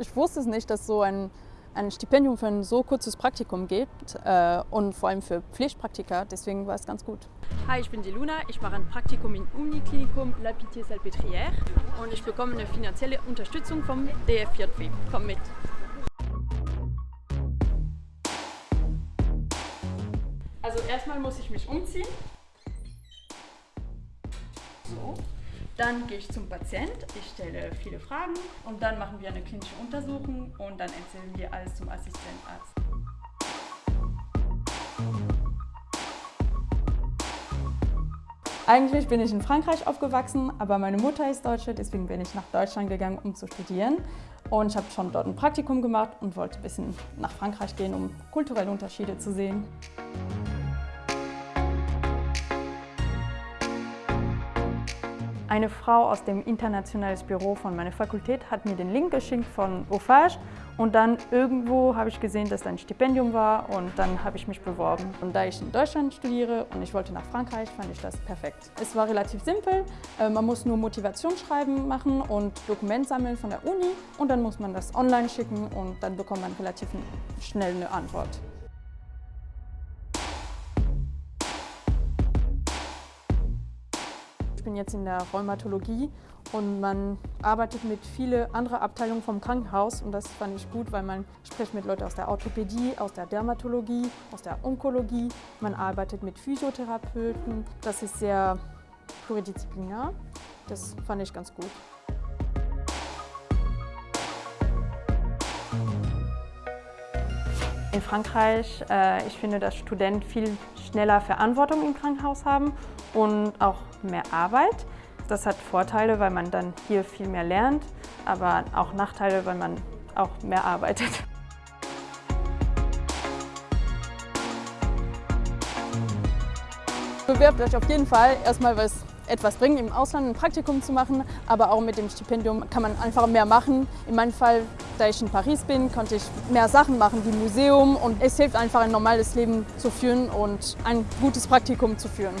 Ich wusste es nicht, dass so ein, ein Stipendium für ein so kurzes Praktikum gibt äh, und vor allem für Pflichtpraktika, deswegen war es ganz gut. Hi, ich bin die Luna, ich mache ein Praktikum im Uniklinikum La Pitié-Salpêtrière und ich bekomme eine finanzielle Unterstützung vom DFJW. Komm mit! Also erstmal muss ich mich umziehen. So. Dann gehe ich zum Patient, ich stelle viele Fragen und dann machen wir eine klinische Untersuchung und dann erzählen wir alles zum Assistentarzt. Eigentlich bin ich in Frankreich aufgewachsen, aber meine Mutter ist Deutsche, deswegen bin ich nach Deutschland gegangen, um zu studieren. Und ich habe schon dort ein Praktikum gemacht und wollte ein bisschen nach Frankreich gehen, um kulturelle Unterschiede zu sehen. Eine Frau aus dem internationalen Büro von meiner Fakultät hat mir den Link geschickt von Offage und dann irgendwo habe ich gesehen, dass da ein Stipendium war und dann habe ich mich beworben. Und da ich in Deutschland studiere und ich wollte nach Frankreich, fand ich das perfekt. Es war relativ simpel, äh, man muss nur Motivationsschreiben machen und Dokument sammeln von der Uni und dann muss man das online schicken und dann bekommt man relativ schnell eine Antwort. Bin jetzt in der Rheumatologie und man arbeitet mit vielen anderen Abteilungen vom Krankenhaus und das fand ich gut, weil man spricht mit Leuten aus der Orthopädie, aus der Dermatologie, aus der Onkologie, man arbeitet mit Physiotherapeuten, das ist sehr pluridisziplinär, das fand ich ganz gut. In Frankreich, äh, ich finde, dass Studenten viel schneller Verantwortung im Krankenhaus haben und auch mehr Arbeit. Das hat Vorteile, weil man dann hier viel mehr lernt, aber auch Nachteile, weil man auch mehr arbeitet. Bewerbt euch auf jeden Fall erstmal was etwas bringen, im Ausland ein Praktikum zu machen, aber auch mit dem Stipendium kann man einfach mehr machen. In meinem Fall, da ich in Paris bin, konnte ich mehr Sachen machen wie Museum und es hilft einfach ein normales Leben zu führen und ein gutes Praktikum zu führen.